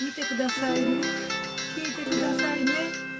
見てください。ね聞いてくださいね。